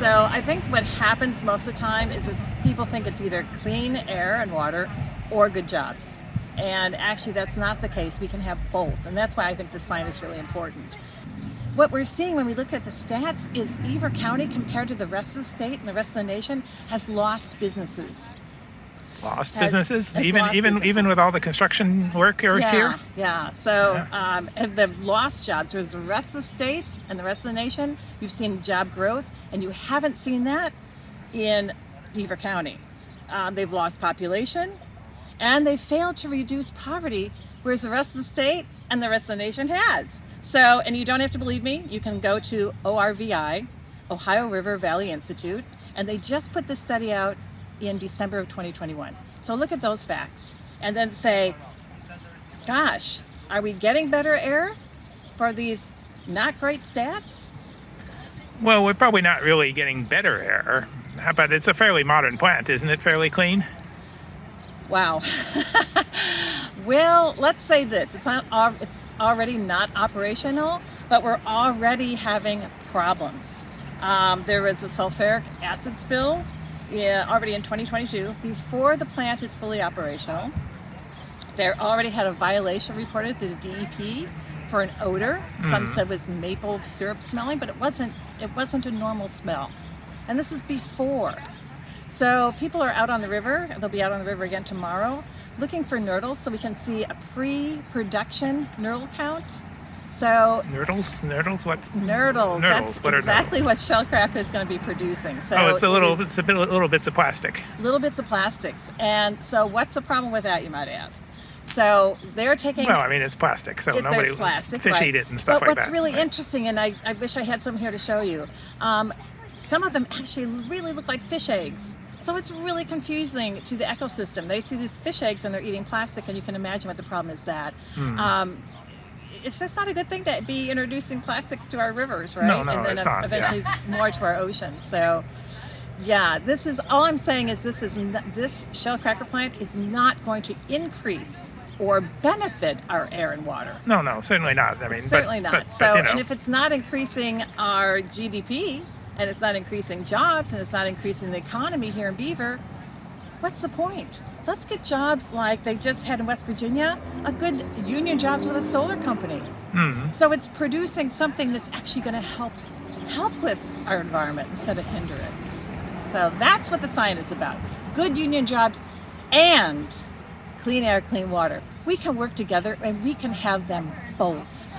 So I think what happens most of the time is it's people think it's either clean air and water or good jobs. And actually that's not the case. We can have both. And that's why I think the sign is really important. What we're seeing when we look at the stats is Beaver County compared to the rest of the state and the rest of the nation has lost businesses. Lost Has- businesses, has even lost even even with all the construction workers yeah, here. Yeah, so Yeah. Um, and the lost jobs, whereas the rest of the state and the rest of the nation, you've seen job growth, and you haven't seen that in Beaver County. Um, they've lost population, and they failed to reduce poverty, whereas the rest of the state and the rest of the nation has. So, and you don't have to believe me, you can go to ORVI, Ohio River Valley Institute, and they just put this study out in December of 2021. So look at those facts and then say, gosh, are we getting better air for these not great stats? Well, we're probably not really getting better air, but it's a fairly modern plant, isn't it? Fairly clean. Wow. well, let's say this. It's not it's already not operational, but we're already having problems. Um, there was a sulfuric acid spill yeah, already in 2022 before the plant is fully operational. They already had a violation reported to the DEP for an odor. Some mm. said was maple syrup smelling, but it wasn't. It wasn't a normal smell, and this is before. So people are out on the river. They'll be out on the river again tomorrow, looking for nurdles, so we can see a pre-production nurdle count. So Nurdles, nurdles, what? nurdles. Nurdles, That's what are exactly nurdles? what Shellcracker is going to be producing. So Oh, it's it little, is- it's a bit, little bits of plastic. little bits of plastics. And so what's the problem with that, you might ask? So they're taking Well, I mean, it's plastic, so it, nobody plastic, fish right. eat it and stuff but like that. But what's really right? interesting, and I, I wish I had some here to show you, um, some of them actually really look like fish eggs. So it's really confusing to the ecosystem. They see these fish eggs and they're eating plastic, and you can imagine what the problem is that. Hmm. Um, it's just not a good thing to be introducing plastics to our rivers, right? No, no, and then it's not, yeah. eventually more to our oceans. So yeah, this is all I'm saying is this is this shell cracker plant is not going to increase or benefit our air and water. No, no, certainly not. I mean, Certainly but, not. But, so, but, you know, and if it's not increasing our GDP and it's not increasing jobs and it's not increasing the economy here in Beaver, what's the point? Let's get jobs like they just had in West Virginia, a good union jobs with a solar company. Mm-hmm. So it's producing something that's actually going to help help with our environment instead of hinder it. So that's what the sign is about. Good union jobs and clean air, clean water. We can work together and we can have them both.